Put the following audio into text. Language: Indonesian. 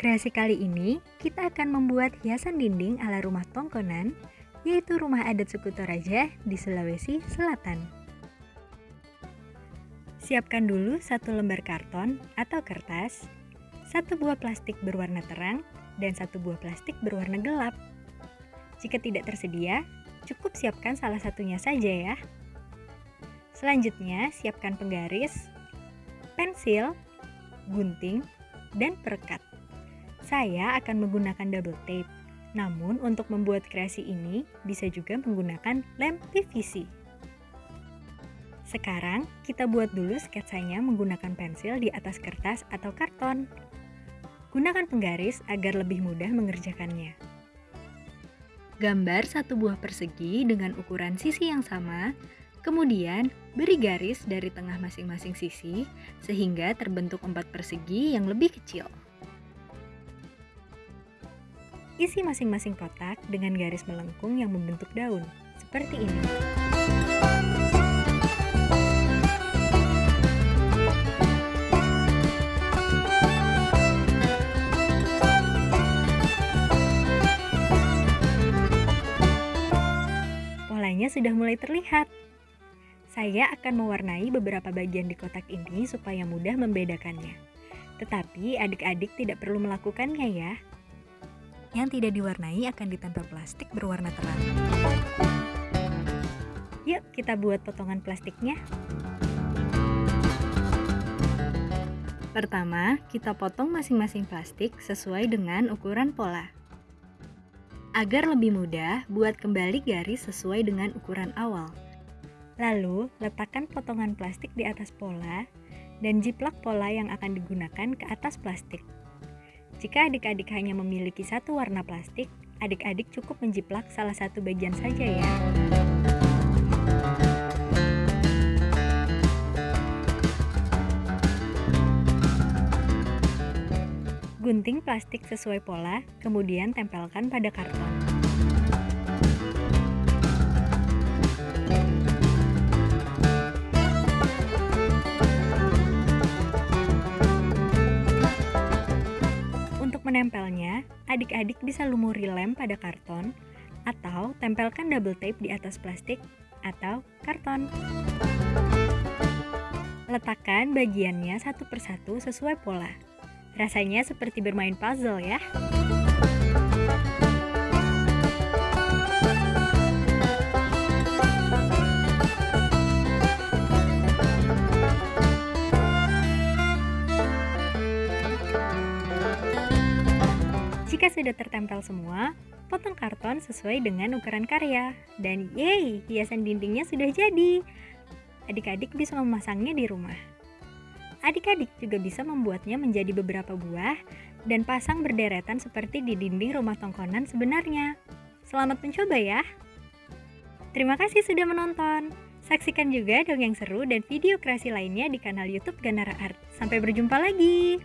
Kreasi kali ini, kita akan membuat hiasan dinding ala rumah tongkonan, yaitu rumah adat suku Toraja di Sulawesi Selatan. Siapkan dulu satu lembar karton atau kertas, satu buah plastik berwarna terang, dan satu buah plastik berwarna gelap. Jika tidak tersedia, cukup siapkan salah satunya saja ya. Selanjutnya, siapkan penggaris, pensil, gunting, dan perekat. Saya akan menggunakan double tape. Namun untuk membuat kreasi ini bisa juga menggunakan lem PVC. Sekarang kita buat dulu sketsanya menggunakan pensil di atas kertas atau karton. Gunakan penggaris agar lebih mudah mengerjakannya. Gambar satu buah persegi dengan ukuran sisi yang sama, kemudian beri garis dari tengah masing-masing sisi sehingga terbentuk empat persegi yang lebih kecil. Isi masing-masing kotak dengan garis melengkung yang membentuk daun, seperti ini. Polanya sudah mulai terlihat. Saya akan mewarnai beberapa bagian di kotak ini supaya mudah membedakannya. Tetapi adik-adik tidak perlu melakukannya ya, yang tidak diwarnai akan ditempel plastik berwarna terang. Yuk kita buat potongan plastiknya. Pertama, kita potong masing-masing plastik sesuai dengan ukuran pola. Agar lebih mudah, buat kembali garis sesuai dengan ukuran awal. Lalu, letakkan potongan plastik di atas pola dan jiplak pola yang akan digunakan ke atas plastik. Jika adik-adik hanya memiliki satu warna plastik, adik-adik cukup menjiplak salah satu bagian saja ya. Gunting plastik sesuai pola, kemudian tempelkan pada karton. Menempelnya, adik-adik bisa lumuri lem pada karton atau tempelkan double tape di atas plastik atau karton. Letakkan bagiannya satu persatu sesuai pola. Rasanya seperti bermain puzzle ya. Jika sudah tertempel semua, potong karton sesuai dengan ukuran karya. Dan yeay, hiasan dindingnya sudah jadi. Adik-adik bisa memasangnya di rumah. Adik-adik juga bisa membuatnya menjadi beberapa buah dan pasang berderetan seperti di dinding rumah tongkonan sebenarnya. Selamat mencoba ya! Terima kasih sudah menonton. Saksikan juga dongeng seru dan video kreasi lainnya di kanal YouTube Ganara Art. Sampai berjumpa lagi.